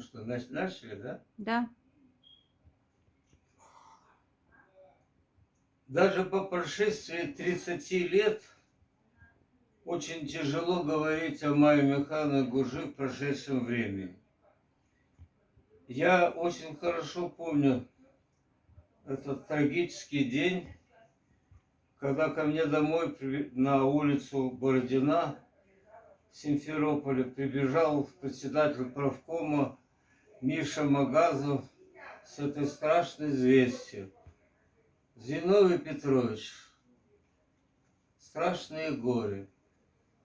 Ну что, начали, да? Да. Даже по прошествии 30 лет очень тяжело говорить о Майе Михайловне Гуржи в прошедшем времени. Я очень хорошо помню этот трагический день, когда ко мне домой на улицу Бородина в Симферополе прибежал председатель правкома Миша Магазов с этой страшной известием. Зиновий Петрович, страшные горе.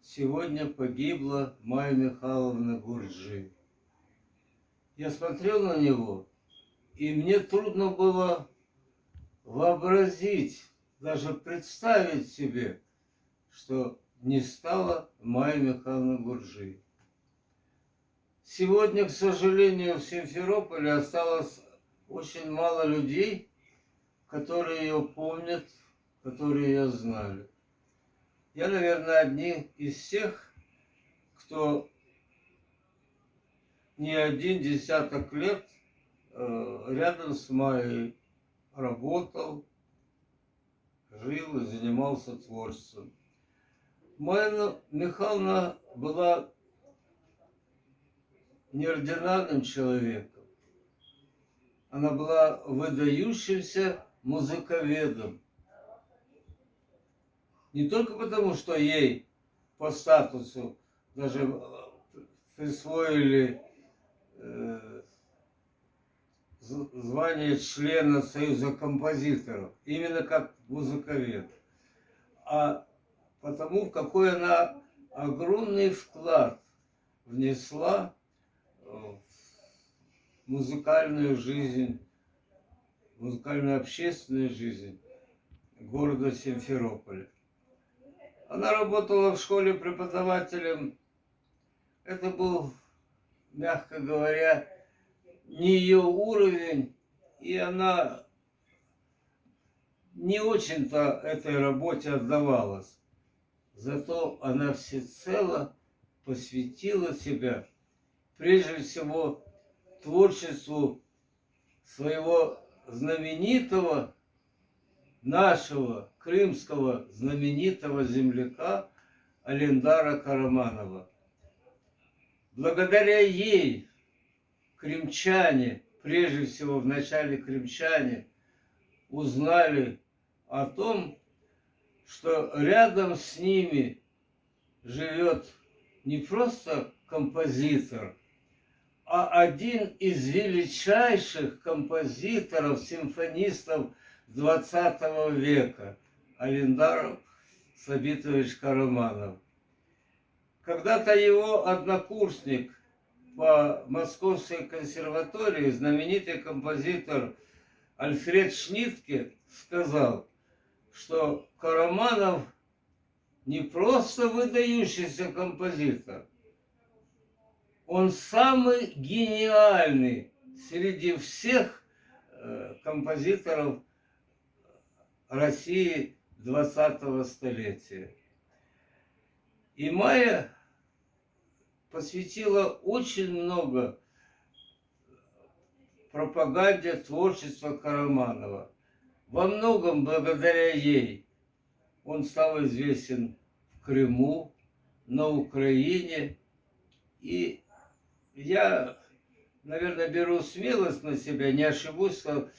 Сегодня погибла Майя Михайловна Гурджи. Я смотрел на него, и мне трудно было вообразить, даже представить себе, что не стало Майя Михайловна Гурджи. Сегодня, к сожалению, в Симферополе осталось очень мало людей, которые ее помнят, которые ее знали. Я, наверное, одни из всех, кто не один десяток лет э, рядом с Майей работал, жил и занимался творчеством. Майя Михайловна была неординарным человеком. Она была выдающимся музыковедом. Не только потому, что ей по статусу даже э, присвоили э, звание члена Союза композиторов, именно как музыковед, а потому, какой она огромный вклад внесла музыкальную жизнь, музыкальную общественную жизнь города Симферополя. Она работала в школе преподавателем. Это был, мягко говоря, не ее уровень, и она не очень-то этой работе отдавалась. Зато она всецело посвятила себя прежде всего творчеству своего знаменитого, нашего крымского знаменитого земляка Алендара Караманова. Благодаря ей крымчане, прежде всего в начале крымчане, узнали о том, что рядом с ними живет не просто композитор, один из величайших композиторов, симфонистов 20 века, Алиндар Сабитович Караманов. Когда-то его однокурсник по Московской консерватории, знаменитый композитор Альфред Шнитке, сказал, что Караманов не просто выдающийся композитор – он самый гениальный среди всех э, композиторов России 20-го столетия. И Майя посвятила очень много пропаганде творчества Караманова. Во многом благодаря ей он стал известен в Крыму, на Украине и я, наверное, беру смелость на себя, не ошибусь, что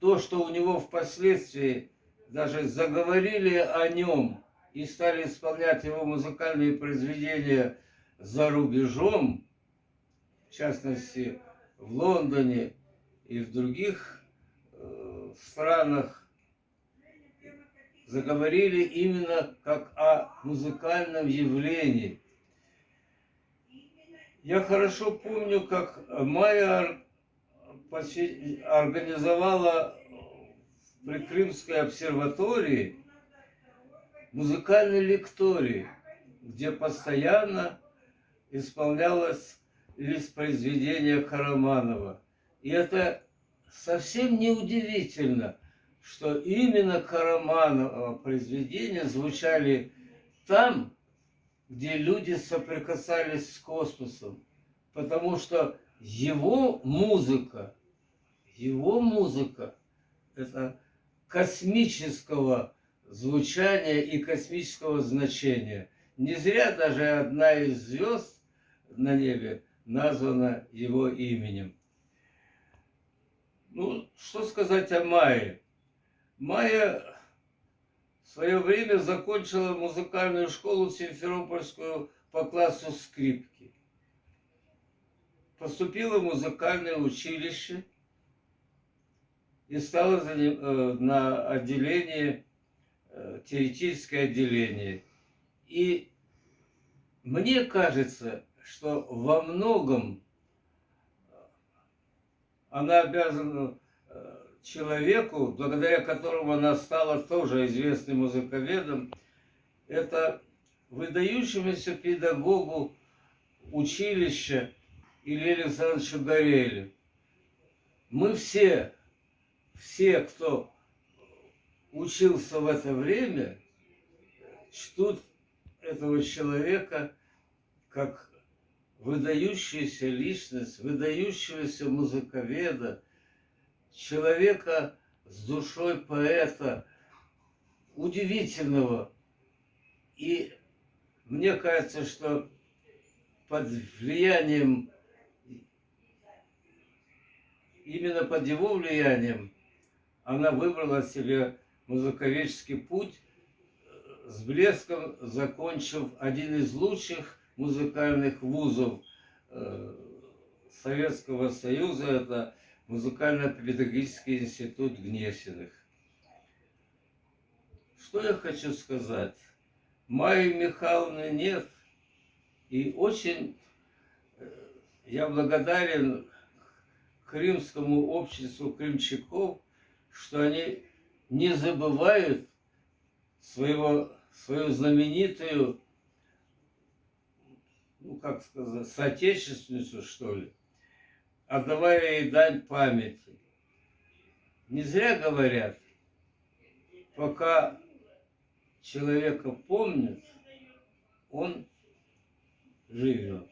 то, что у него впоследствии даже заговорили о нем и стали исполнять его музыкальные произведения за рубежом, в частности, в Лондоне и в других э, странах, заговорили именно как о музыкальном явлении – я хорошо помню, как Майя организовала при Крымской обсерватории музыкальный лекторий, где постоянно исполнялось лист произведения Караманова. И это совсем не удивительно, что именно Караманова произведения звучали там, где люди соприкасались с космосом, потому что его музыка, его музыка, это космического звучания и космического значения. Не зря даже одна из звезд на небе названа его именем. Ну, что сказать о Майе? Майя свое время закончила музыкальную школу Симферопольскую по классу скрипки. Поступила в музыкальное училище и стала э, на отделение, э, теоретическое отделение. И мне кажется, что во многом она обязана э, человеку, благодаря которому она стала тоже известным музыковедом, это выдающемуся педагогу училища Илье Александровичу Горелю. Мы все, все, кто учился в это время, чтут этого человека как выдающаяся личность, выдающегося музыковеда, человека с душой поэта, удивительного. И мне кажется, что под влиянием, именно под его влиянием, она выбрала себе музыковедческий путь, с блеском закончив один из лучших музыкальных вузов э, Советского Союза, это Музыкально-педагогический институт Гнесиных. Что я хочу сказать? Майи Михайловны нет, и очень э, я благодарен Крымскому обществу крымчаков, что они не забывают своего, свою знаменитую ну как сказать, соотечественницу, что ли, отдавая ей дань памяти. Не зря говорят, пока человека помнят, он живет.